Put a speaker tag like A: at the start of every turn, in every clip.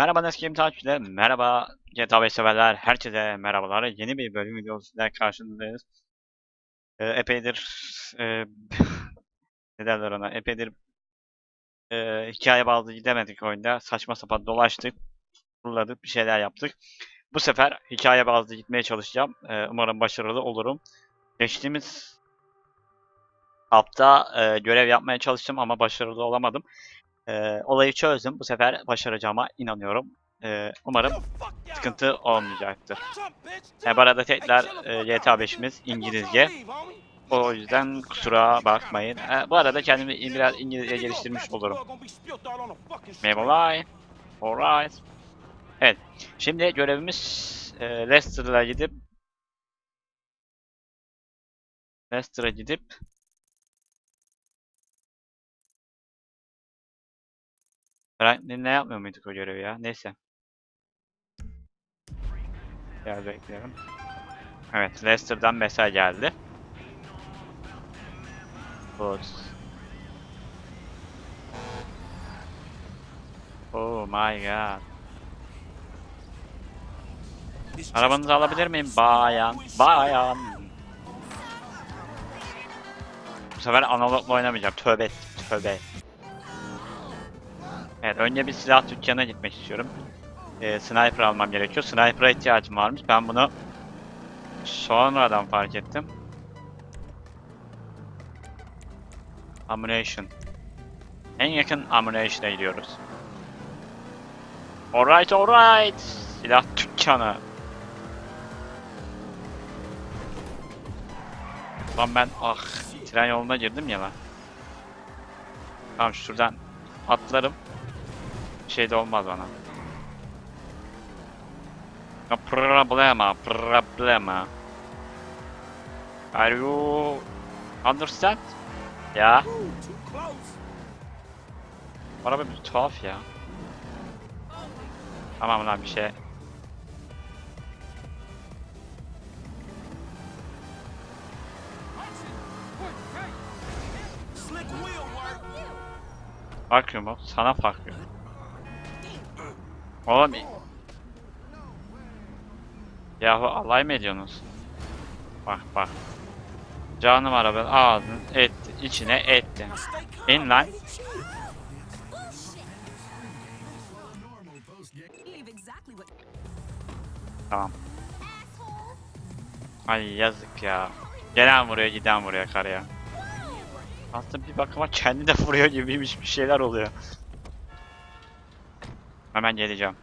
A: Merhaba Neskim takipçiler, merhaba GTA 5 severler, herkese merhabalar. Yeni bir bölüm videosuyla karşınızdayız. Ee, epeydir, e, ne derler ona, epeydir e, hikaye bazlı gidemedik oyunda. Saçma sapan dolaştık, turladık, bir şeyler yaptık. Bu sefer hikaye bazlı gitmeye çalışacağım. Ee, umarım başarılı olurum. Geçtiğimiz hafta e, görev yapmaya çalıştım ama başarılı olamadım. Ee, olayı çözdüm. Bu sefer başaracağıma inanıyorum. Ee, umarım sıkıntı olmayacaktır. E, bu arada tekrar e, GTA 5'imiz İngilizce. O yüzden kusura bakmayın. E, bu arada kendimi biraz İngilizce geliştirmiş olurum. Memolay. Alright. Evet. Şimdi görevimiz e, Leicester'a gidip Leicester'a gidip Franklin ne yapmıyor muyduk o görevi ya? Neyse. Gel bekleyelim. Evet, Leicester'dan mesaj geldi. Good. Oh my god. Arabanızı alabilir miyim? Bayan. Bayan. Bu sefer analogla oynamayacağım. Tövbe. Tövbe. Evet, önce bir silah dükkanına gitmek istiyorum. Ee, sniper almam gerekiyor. Sniper'a ihtiyacım varmış. Ben bunu sonradan fark ettim. Ammunition. En yakın ammunition'a gidiyoruz. Alright, alright. Silah dükkanı. Lan ben ah tren yoluna girdim ya lan. Tamam şuradan atlarım. Şey de olmaz bana. Problema, problema. Are you understand? Ya. Araba bir tuhaf ya. Tamam lan bir şey. Bakıyor mu? Sana bakıyor. Oğlum. Yahu alay mı ediyorsunuz? Bak bak. Canım araba ağzını etti, içine etti. İn lan. Tamam. Ay yazık ya. Gelen vuruyor, giden vuruyor karıya. Aslında bir bakıma kendi de vuruyor gibiymiş bir şeyler oluyor. Hemen geleceğim.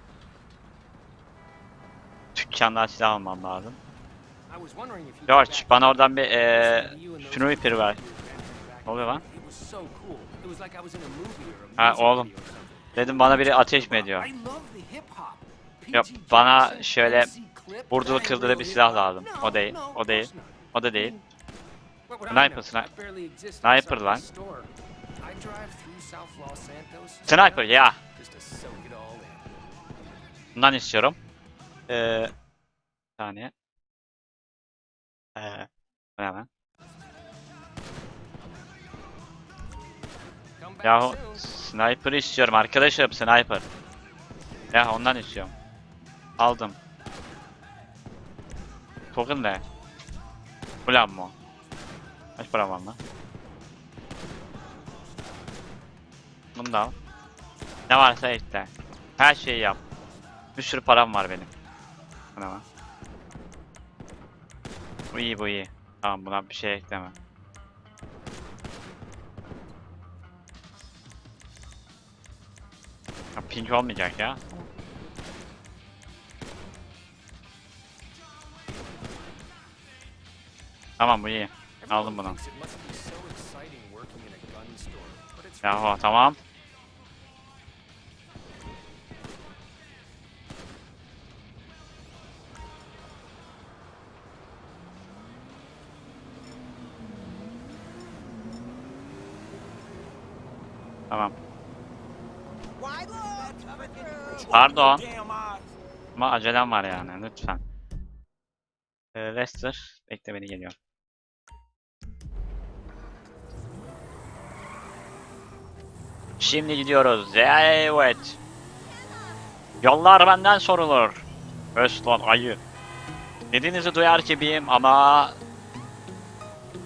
A: Dükkandan silah almam lazım. George bana oradan bir eee sniper ver. Ne oluyor lan? Ha oğlum. Dedim bana biri ateş mi ediyor? Yok bana şöyle vurdulu kırdılı bir silah lazım. O değil. O değil. O da değil. Sniper, sniper. Sniper lan. Sniper ya. Bundan istiyorum. Ee, bir saniye. Ee, lan? Yahu sniper istiyorum arkadaşım sniper. Ya ondan istiyorum. Aldım. Token ne? Ulan mı? Kaç para var lan? Bunu da al. Ne varsa ekle. Her şeyi yap. Bir sürü param var benim. Bu ne lan? Bu iyi bu iyi. Tamam buna bir şey ekleme. Ya, pink olmayacak ya. Tamam bu iyi. Aldım bunu. Yahu. Tamam. Pardon. Ama acelem var yani lütfen. Ee, Lester bekle beni geliyor. Şimdi gidiyoruz. Evet. Yollar benden sorulur. Östlon ayı. Dediğinizi duyar gibiyim ama...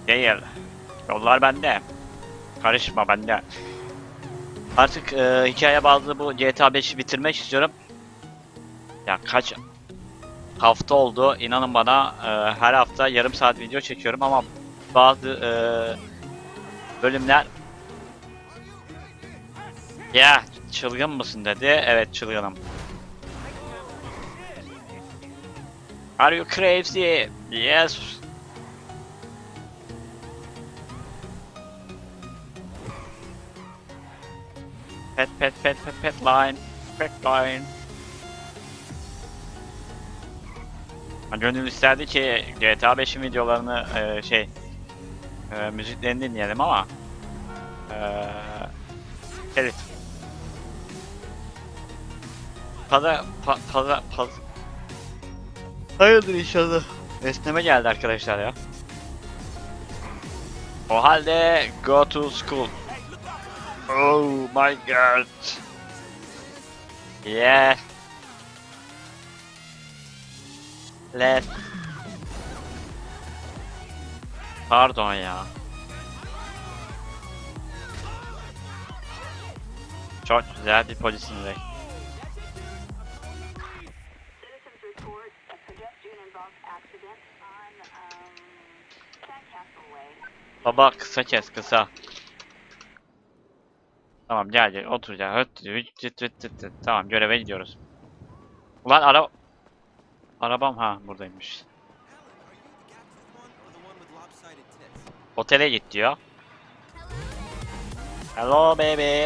A: Değil. Yollar bende. Karışma bende. Artık e, hikaye bazlı bu GTA 5'i bitirmek istiyorum. Ya kaç hafta oldu inanın bana e, her hafta yarım saat video çekiyorum ama bazı e, bölümler ya çılgın mısın dedi. Evet çılgınım. Are you crazy? Yes. Pet pet pet pet pet line. Pet line. Gönül isterdi ki GTA 5'in videolarını e, şey e, müziklerini dinleyelim ama e, evet. Pada pa, pada pa, Hayırdır inşallah. Esneme geldi arkadaşlar ya. O halde go to school. Oh my god. Yeah. Let's. Pardon ya. Çok güzel bir
B: Sandcastle Way.
A: Baba kısa kes kısa. Tamam gel gel otur gel. Tamam göreve gidiyoruz. Ulan ara... Arabam ha buradaymış. Otele git diyor. Hello baby.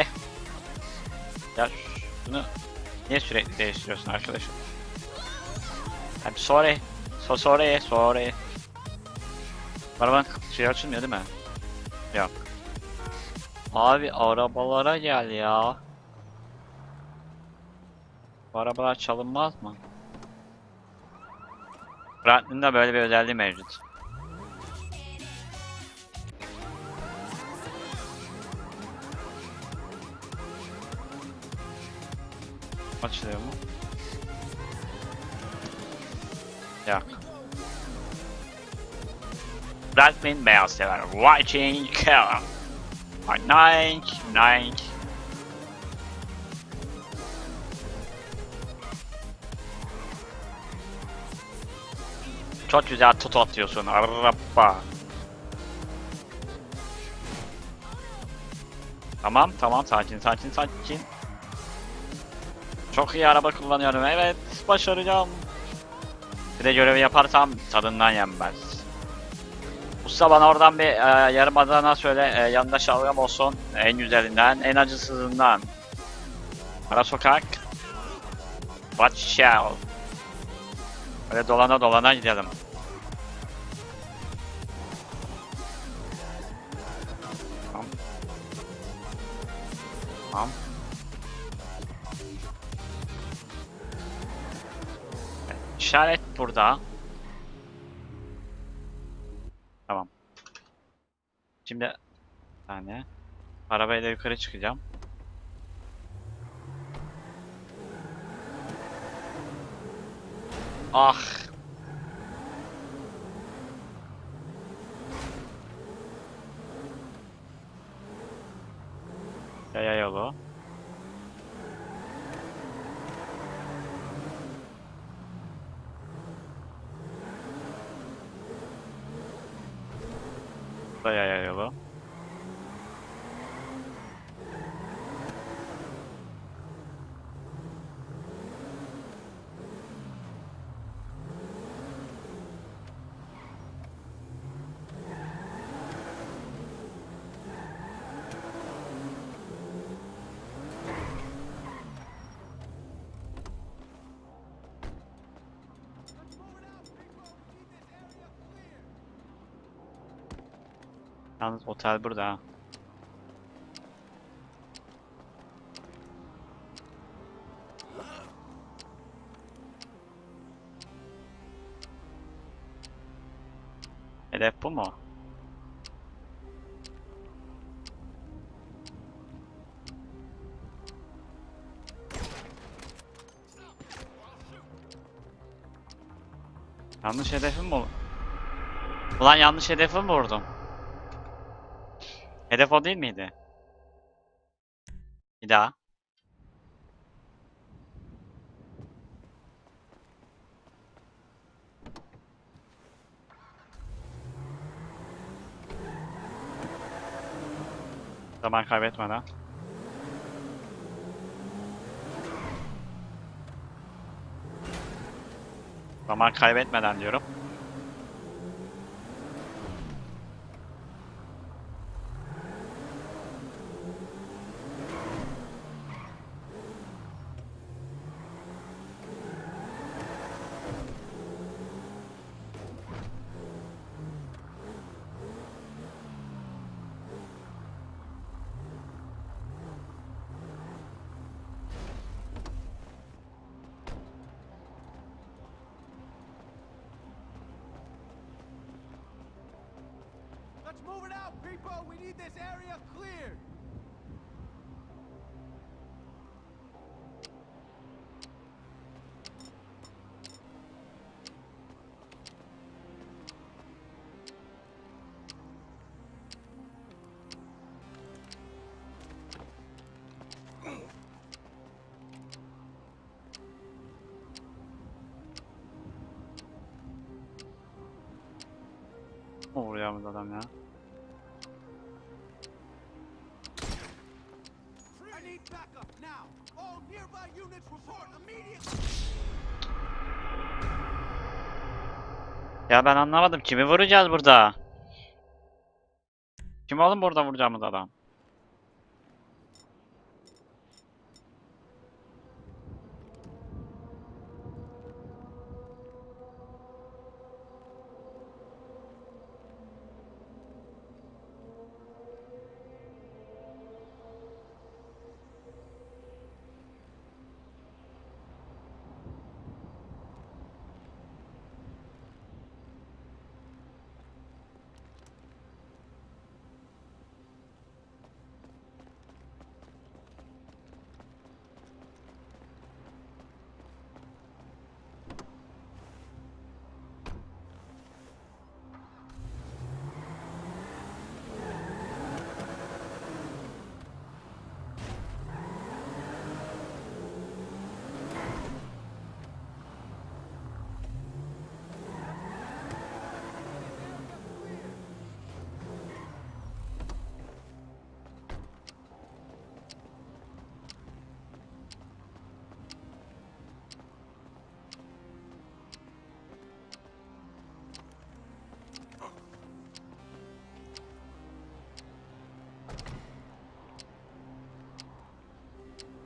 A: Ya şunu niye sürekli değiştiriyorsun arkadaşım? I'm sorry. So sorry, sorry. Arabanın şey açılmıyor değil mi? Yok. Abi arabalara gel ya. Bu arabalar çalınmaz mı? Franklin'de böyle bir özelliği mevcut. Açılıyor mu? Yok. Franklin beyaz sever. Watching car. Nine, nine. Çok güzel tutu atıyorsun araba. Tamam tamam sakin sakin sakin. Çok iyi araba kullanıyorum evet başaracağım. Bir de görevi yaparsam tadından yenmez. Usta bana oradan bir e, yarım adana söyle e, yanında şalgam olsun en güzelinden en acısızından. Ara sokak. Out. Böyle dolana dolana gidelim. Tamam. Tamam. İşaret burada. Şimdi bir tane arabayla yukarı çıkacağım. Ah. Yaya yolu. Bu da yaya Otel burada ha. Hedef bu mu? Yanlış hedefim mi? Ulan yanlış hedefim mi vurdum? Hedef o değil miydi? Bir daha. Zaman kaybetmeden. Zaman kaybetmeden diyorum.
C: Let's move it out, people! We need this area cleared! Nearby units report immediately!
A: Ya ben anlamadım. Kimi vuracağız burada? Kim oğlum burada vuracağımız adam?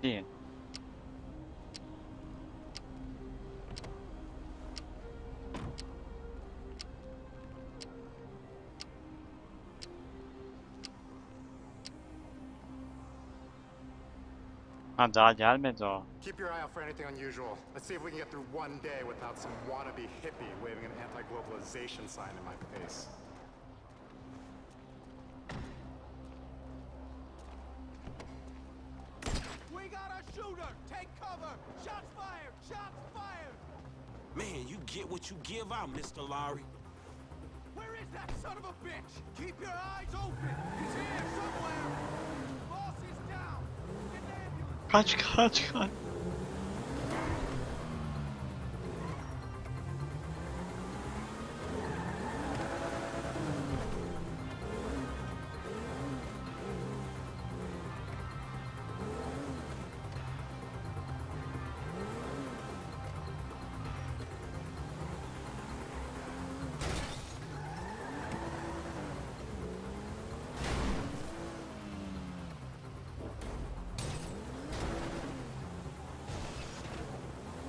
A: Değil. Ha ah, daha gelmedi o.
D: Keep your eye out for anything unusual. Let's see if we can get through one day without some wannabe hippie waving an anti-globalization sign in my face.
E: Man, you get what you give out, Mr. Lowry.
C: Where is that son of a bitch? Keep your eyes open! He's here somewhere! Boss is down! Get the ambulance!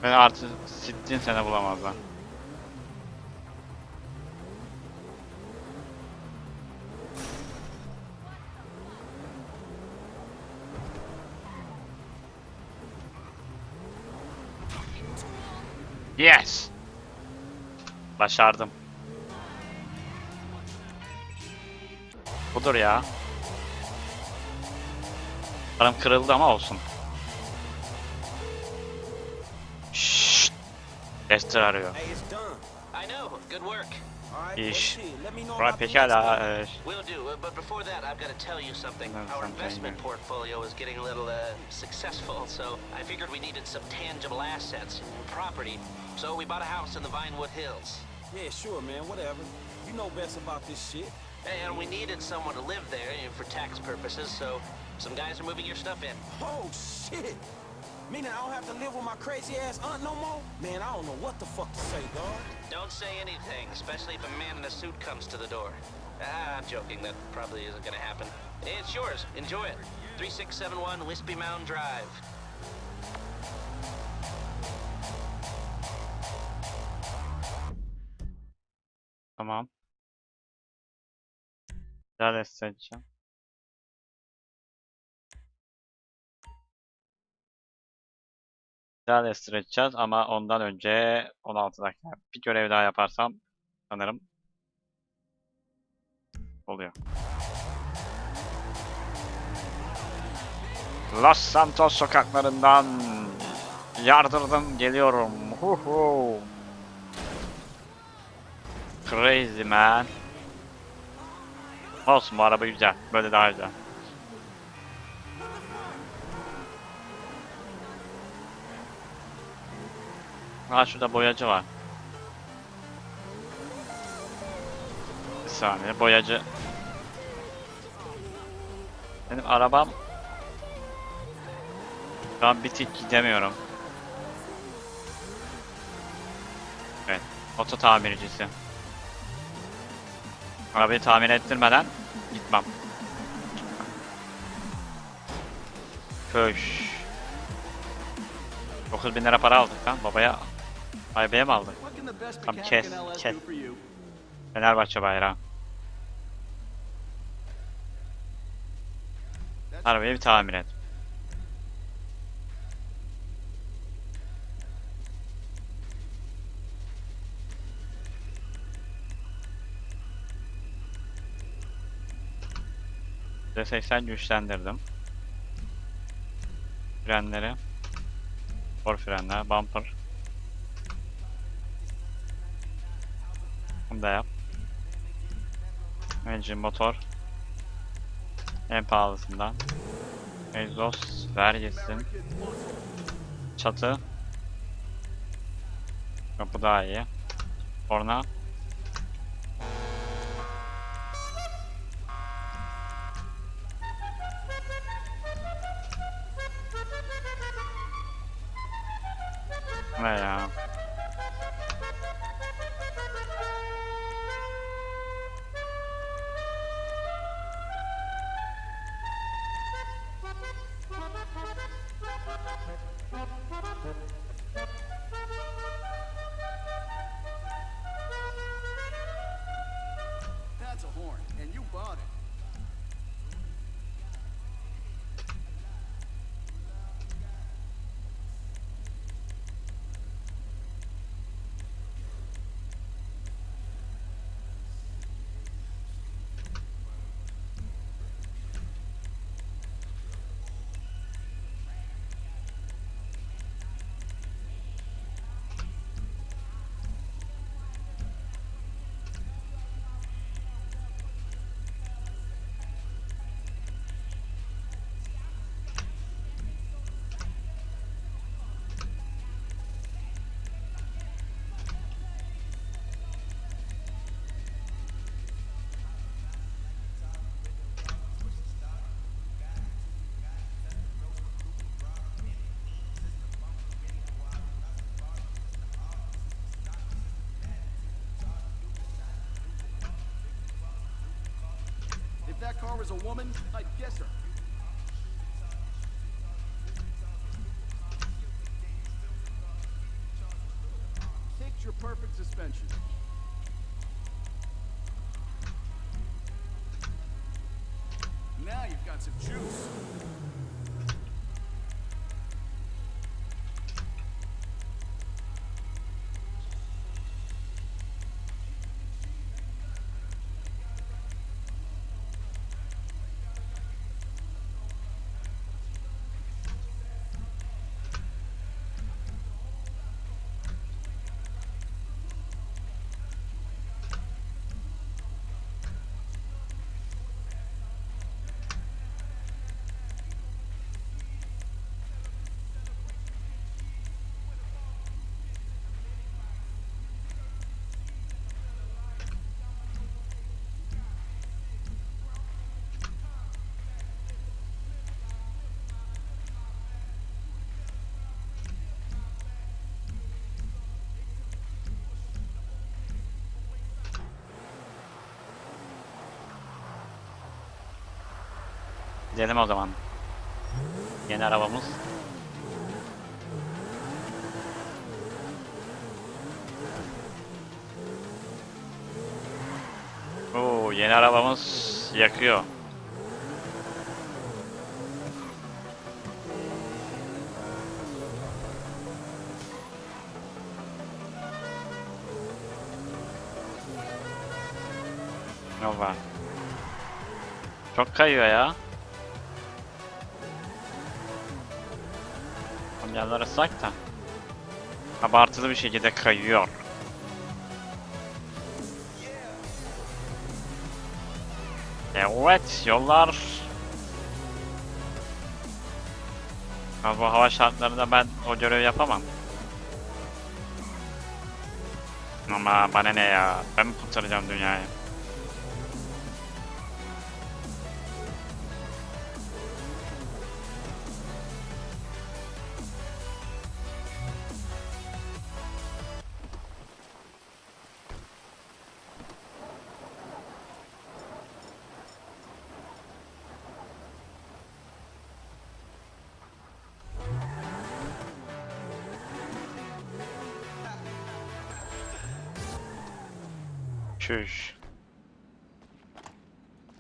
A: Kaç kaç kaç. Ben artı sittin sene bulamazlar. Yes. Başardım. Budur ya. Karım kırıldı ama olsun.
E: Right, well,
A: İş.
E: shit, let me know
A: Right,
E: about the
A: pekala.
E: next
A: e,
F: Will do. Uh, but before that, I've got to tell you something.
A: No,
F: Our investment
A: yeah.
F: portfolio is getting a little uh, successful, so I figured we needed some tangible assets and property. So we bought a house in the Vinewood Hills.
E: Yeah, sure, man, whatever. You know best about this shit.
F: And we needed someone to live there you know, for tax purposes, so some guys are moving your stuff in.
E: Oh, shit. Meaning I don't have to live with my crazy ass aunt no more? Man, I don't know what the fuck to say, dog.
F: Don't say anything, especially if a man in a suit comes to the door. Ah, I'm joking. That probably isn't going to happen. It's yours. Enjoy it. 3671 Wispy Mound Drive.
A: Tamam. Daha da seçeceğim. Daha da edeceğiz ama ondan önce 16 dakika bir görev daha yaparsam sanırım oluyor. Los Santos sokaklarından yardırdım geliyorum. Huhu. Crazy man. Olsun bu araba güzel. Böyle daha güzel. Ha şurada boyacı var. Bir saniye boyacı. Benim arabam şu an gidemiyorum. Evet. Oto tamircisi. Arabayı tamir ettirmeden gitmem. Köş. 9 bin lira para aldık lan babaya. Aybeye mi Come
C: mechanic
A: kes, kes. Fenerbahçe bayrağı. Arabayı bir tamir et. %80 güçlendirdim. Frenleri. Spor frenler, bumper. Bunu da yap. Engine motor. En pahalısından. Egzoz vergisi. Çatı. Kapı daha iyi. Korna.
C: Was a woman, I'd guess her. Perfect suspension. Now you've got some juice.
A: Gidelim o zaman. Yeni arabamız. Oo, yeni arabamız yakıyor. Nova. Çok kayıyor ya. Kamyonlar ıslak da. Abartılı bir şekilde kayıyor. Evet, yollar. Ha, bu hava şartlarında ben o görevi yapamam. Ama bana ne ya? Ben mi kurtaracağım dünyayı? Çüş.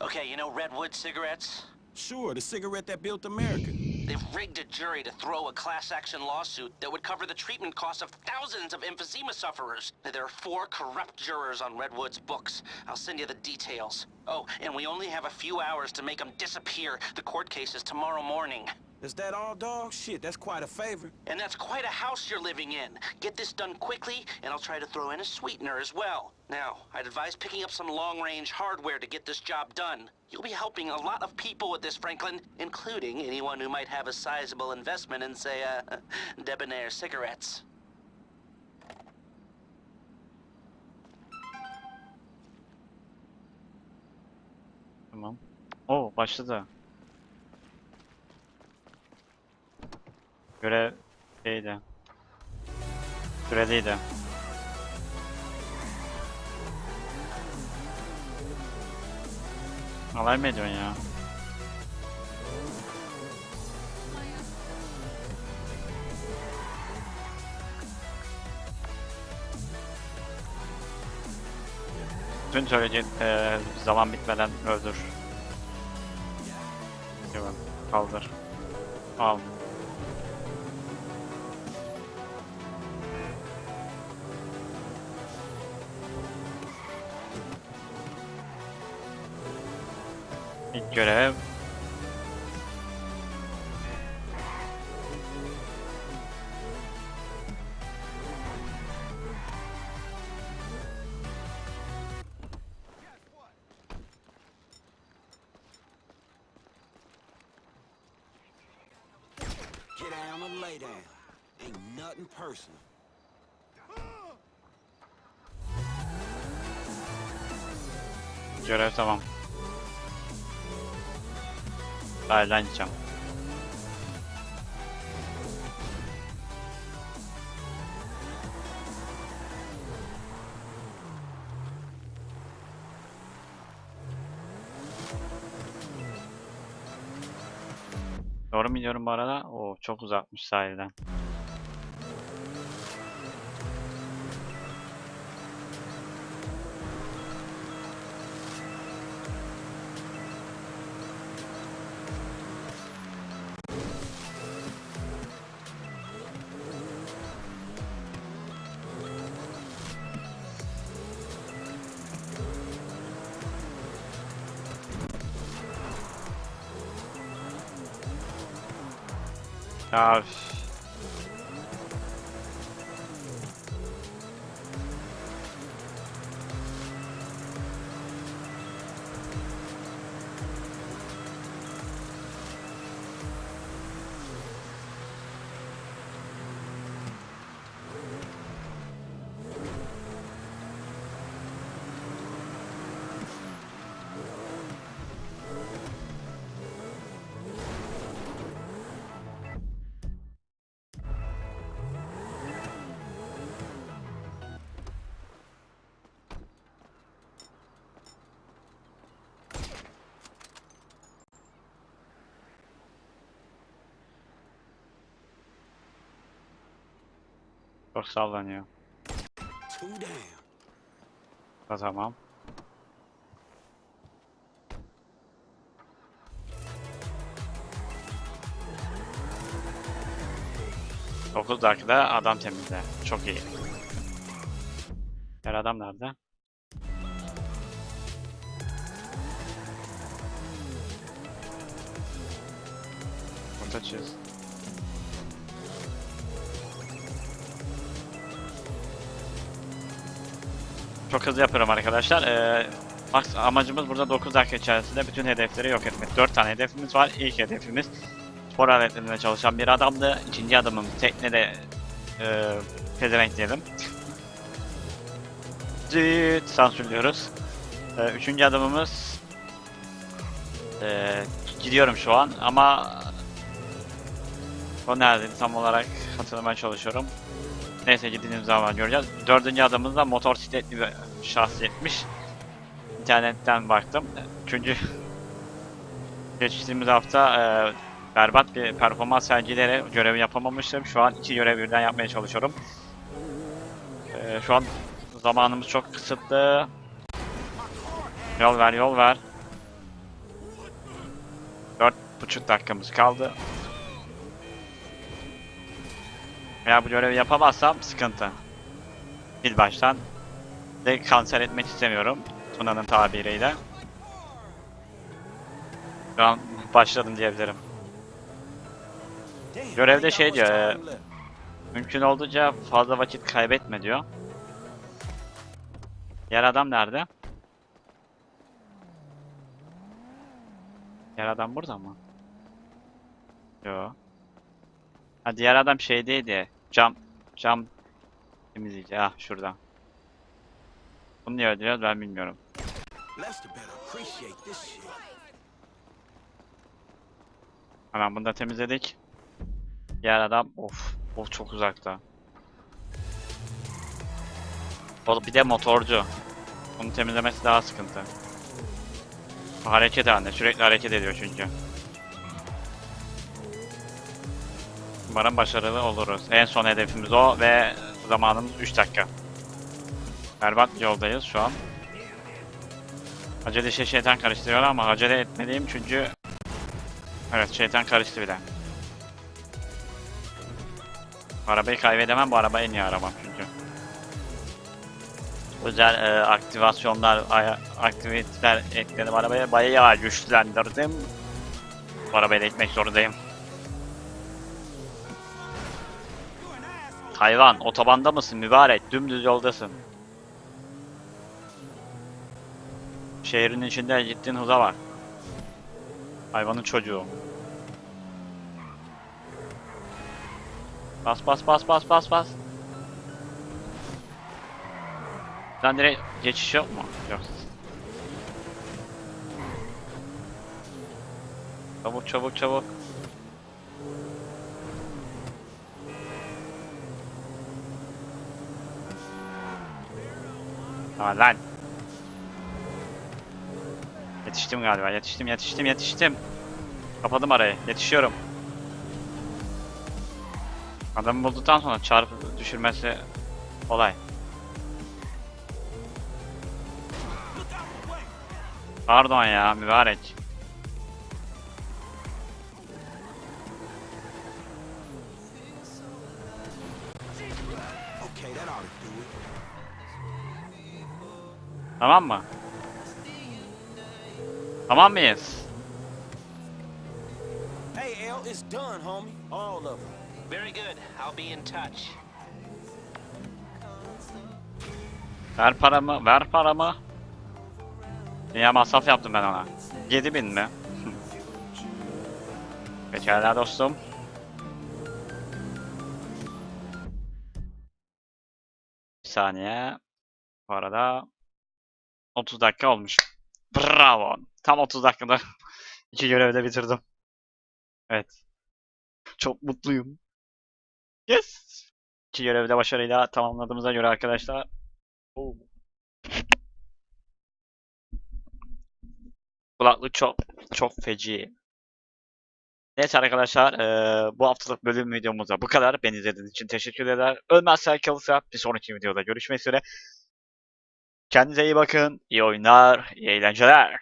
F: Okay, you know Redwood cigarettes?
E: Sure, the cigarette that built America.
F: They've rigged a jury to throw a class action lawsuit that would cover the treatment costs of thousands of emphysema sufferers. There are four corrupt jurors on Redwood's books. I'll send you the details. Oh, and we only have a few hours to make them disappear. The court case is tomorrow morning.
E: Is that all, dog? Shit, that's quite a favor.
F: And that's quite a house you're living in. Get this done quickly, and I'll try to throw in a sweetener as well. Now, I'd advise picking up some long-range hardware to get this job done. You'll be helping a lot of people with this, Franklin, including anyone who might have a sizable investment in, say, uh, debonair cigarettes.
A: Tamam. Oo başladı. Görev şeydi. Süreliydi. Alay mı ediyorsun ya? Tüm söyleyeceğin eee, zaman bitmeden öldür. Kaldır. Al. İlk Gideceğim. Doğru mu gidiyorum bu arada? Oo çok uzakmış sahilden. Ya üf. Çok sallanıyor. Da tamam. Dokuz dakikada adam temizle. Çok iyi. Diğer adam nerede? Burada Çok hızlı yapıyorum arkadaşlar. Ee, max amacımız burada 9 dakika içerisinde bütün hedefleri yok etmek. 4 tane hedefimiz var. İlk hedefimiz spor aletlerinde çalışan bir adamdı. İkinci adamım teknede e, pezevenk diyelim. Zıt sansürlüyoruz. Ee, üçüncü adamımız e, gidiyorum şu an ama o nerede tam olarak hatırlamaya çalışıyorum. Neyse giddiğimiz zaman göreceğiz. Dördüncü adamımız da motosikletli bir şahsiyetmiş. İnternetten baktım. Çünkü geçtiğimiz hafta e, berbat bir performans sergileyerek görevi yapamamıştım. Şu an iki görev birden yapmaya çalışıyorum. E, şu an zamanımız çok kısıtlı. Yol ver, yol ver. Dört buçuk dakikamız kaldı. Eğer bu görevi yapamazsam sıkıntı. Bir baştan de kanser etmek istemiyorum. Tuna'nın tabiriyle. Şu an başladım diyebilirim. Görevde şey diyor, e. Mümkün olduğunca fazla vakit kaybetme diyor. Diğer adam nerede? Diğer adam burada mı? Yo. Ha diğer adam şeydeydi. Cam cam temizleyici. Ah şurada. Bunu niye öldürüyoruz ben bilmiyorum. Hemen bunu da temizledik. Diğer adam of of çok uzakta. O bir de motorcu. Onu temizlemesi daha sıkıntı. Hareket halinde sürekli hareket ediyor çünkü. Umarım başarılı oluruz. En son hedefimiz o ve zamanımız 3 dakika. Berbat yoldayız şu an. Acele işe şeytan karıştırıyor ama acele etmeliyim çünkü Evet şeytan karıştı bile. Arabayı kaybedemem bu araba en iyi arabam çünkü. Özel e, aktivasyonlar, aktiviteler ekledim arabaya bayağı güçlendirdim. Bu arabayı da ekmek zorundayım. Hayvan otobanda mısın mübarek dümdüz yoldasın. Şehrin içinde gittiğin hıza var. Hayvanın çocuğu. Bas bas bas bas bas bas. Sen direkt geçiş yok mu? Yok. Çabuk çabuk çabuk. Aa lan. Yetiştim galiba. Yetiştim, yetiştim, yetiştim. Kapadım arayı. Yetişiyorum. Adamı bulduktan sonra çarpı düşürmesi kolay. Pardon ya, mübarek. Tamam mı? Tamam mıyız?
E: Hey, L, it's done, homie. All of them.
F: Very good. I'll be in touch.
A: Ver paramı, ver paramı. Niye masraf yaptım ben ona? 7000 mi? Pekala dostum. Bir saniye. Bu arada 30 dakika olmuş. Bravo. Tam 30 dakikada iki görevi de bitirdim. Evet. Çok mutluyum. Yes. İki görevi de başarıyla tamamladığımıza göre arkadaşlar. Oo. Kulaklık çok çok feci. Neyse arkadaşlar eee, bu haftalık bölüm videomuzda bu kadar. Beni izlediğiniz için teşekkür ederim. Ölmezsen kalırsa bir sonraki videoda görüşmek üzere. Kendinize iyi bakın. İyi oyunlar, iyi eğlenceler.